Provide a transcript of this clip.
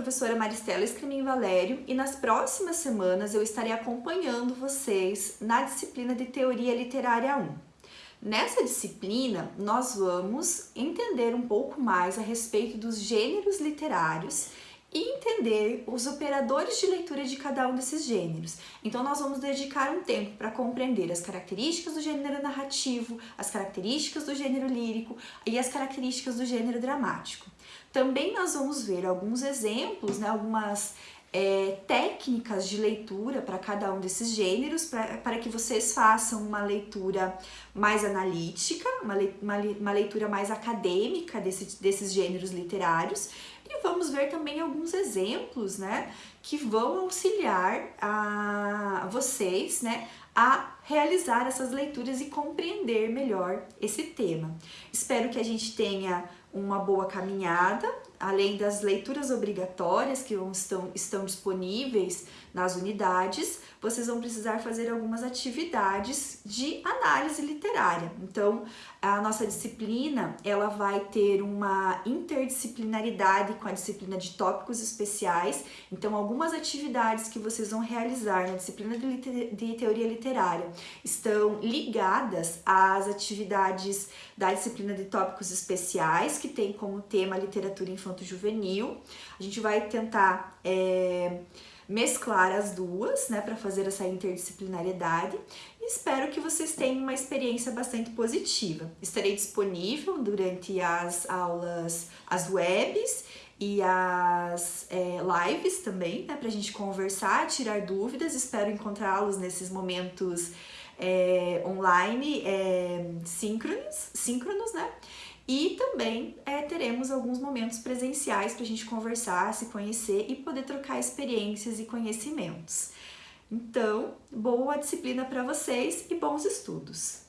professora Maristela Escrimin Valério e nas próximas semanas eu estarei acompanhando vocês na disciplina de Teoria Literária 1. Nessa disciplina, nós vamos entender um pouco mais a respeito dos gêneros literários e os operadores de leitura de cada um desses gêneros. Então, nós vamos dedicar um tempo para compreender as características do gênero narrativo, as características do gênero lírico e as características do gênero dramático. Também nós vamos ver alguns exemplos, né, algumas é, técnicas de leitura para cada um desses gêneros, para que vocês façam uma leitura mais analítica, uma, le, uma, uma leitura mais acadêmica desse, desses gêneros literários. E vamos ver também alguns exemplos, né, que vão auxiliar a vocês, né, a realizar essas leituras e compreender melhor esse tema. Espero que a gente tenha uma boa caminhada, além das leituras obrigatórias que estão, estão disponíveis nas unidades, vocês vão precisar fazer algumas atividades de análise literária. Então, a nossa disciplina, ela vai ter uma interdisciplinaridade com a disciplina de tópicos especiais. Então, algumas atividades que vocês vão realizar na disciplina de, teoria literária estão ligadas às atividades da disciplina de tópicos especiais, que tem como tema literatura infanto-juvenil. A gente vai tentar... É, mesclar as duas, né, para fazer essa interdisciplinariedade. E espero que vocês tenham uma experiência bastante positiva. Estarei disponível durante as aulas, as webs e as é, lives também, né, para a gente conversar, tirar dúvidas. Espero encontrá-los nesses momentos é, online é, síncronos, síncronos, né? E também é, teremos alguns momentos presenciais para a gente conversar, se conhecer e poder trocar experiências e conhecimentos. Então, boa disciplina para vocês e bons estudos!